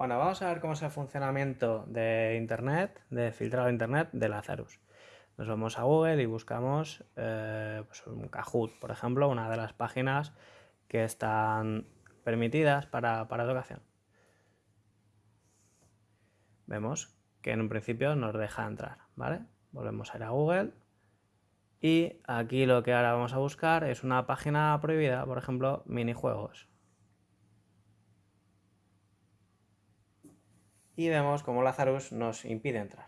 Bueno, vamos a ver cómo es el funcionamiento de Internet, de filtrado de Internet de Lazarus. Nos vamos a Google y buscamos eh, pues un Kahoot, por ejemplo, una de las páginas que están permitidas para, para educación. Vemos que en un principio nos deja entrar, ¿vale? Volvemos a ir a Google y aquí lo que ahora vamos a buscar es una página prohibida, por ejemplo, minijuegos. Y vemos cómo Lazarus nos impide entrar.